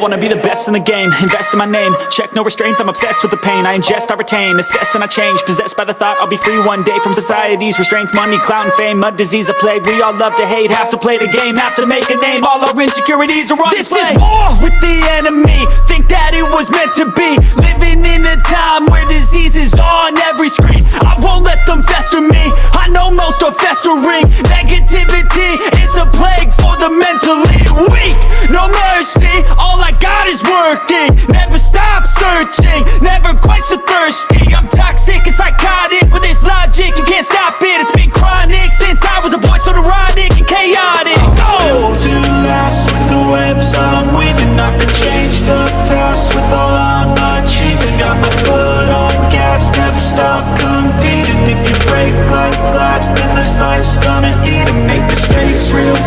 be the best in the game, invest in my name. Check no restraints, I'm obsessed with the pain. I ingest, I retain, assess and I change. Possessed by the thought I'll be free one day From society's restraints, money, clout and fame A disease, a plague, we all love to hate Have to play the game, have to make a name. All our insecurities are on This display. is war with the enemy. Think that it was meant to be. Living in a time where disease is on every screen. I won't let them fester me. I know most are festering. Negativity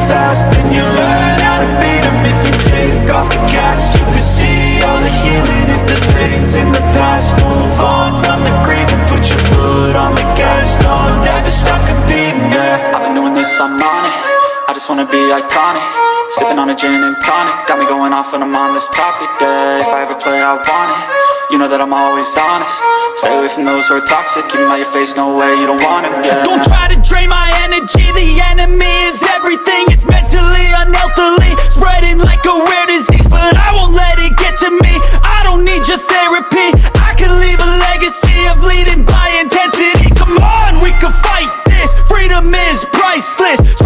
fast, then you learn how to beat 'em. If you take off the cast, you can see all the healing. If the pain's in the past, move on from the grieving Put your foot on the gas, no, never stop competing, yeah I've been doing this, I'm on it. I just wanna be iconic. Sipping on a gin and tonic. Got me going off when I'm on this topic, yeah. If I ever play, I want it. You know that I'm always honest. Stay away from those who are toxic. Keep 'em out your face, no way, you don't want it, yeah list.